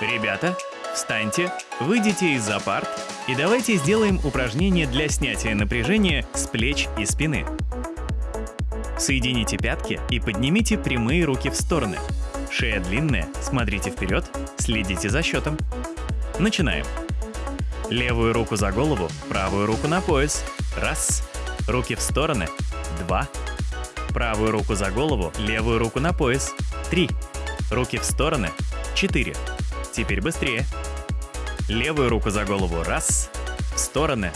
Ребята, встаньте, выйдите из-за парт и давайте сделаем упражнение для снятия напряжения с плеч и спины. Соедините пятки и поднимите прямые руки в стороны. Шея длинная, смотрите вперед, следите за счетом. Начинаем. Левую руку за голову, правую руку на пояс. Раз. Руки в стороны. Два. Правую руку за голову, левую руку на пояс. Три. Руки в стороны. Четыре. Теперь быстрее. Левую руку за голову. Раз. В стороны.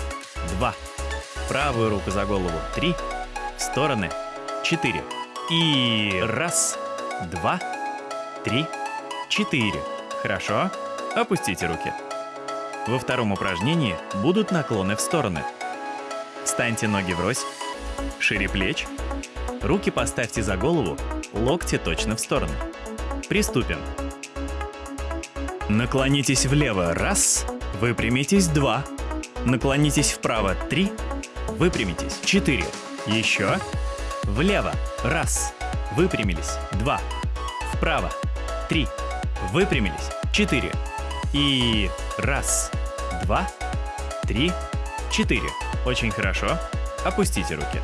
Два. Правую руку за голову. Три. В стороны. Четыре. И раз, два, три, четыре. Хорошо. Опустите руки. Во втором упражнении будут наклоны в стороны. Встаньте ноги врозь, шире плеч, руки поставьте за голову, локти точно в сторону. Приступим. Наклонитесь влево – раз, выпрямитесь – два, наклонитесь вправо – три, выпрямитесь – четыре, еще, влево – раз, выпрямились – два, вправо – три, выпрямились – четыре, и раз, два, три, четыре. Очень хорошо. Опустите руки.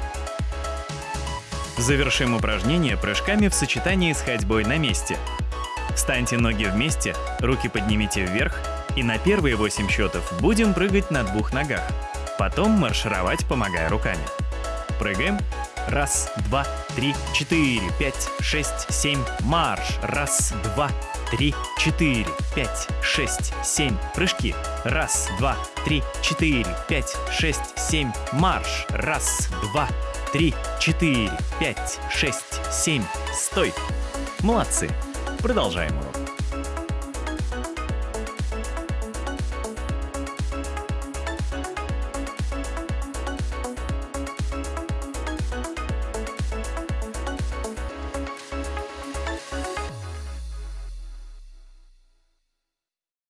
Завершим упражнение прыжками в сочетании с ходьбой на месте. Встаньте ноги вместе, руки поднимите вверх, и на первые 8 счетов будем прыгать на двух ногах. Потом маршировать, помогая руками. Прыгаем. Раз, два, три, четыре, пять, шесть, семь. Марш. Раз, два, три, четыре, пять, шесть, семь. Прыжки. Раз, два, три, четыре, пять, шесть, семь. Марш. Раз, два, три, четыре, пять, шесть, семь. Стой. Молодцы. Продолжаем урок.